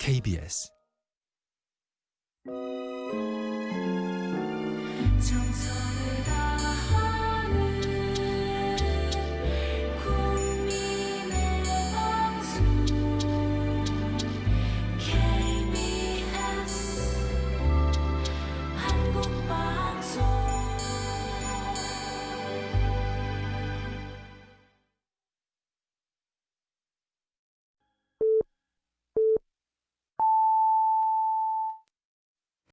KBS 청소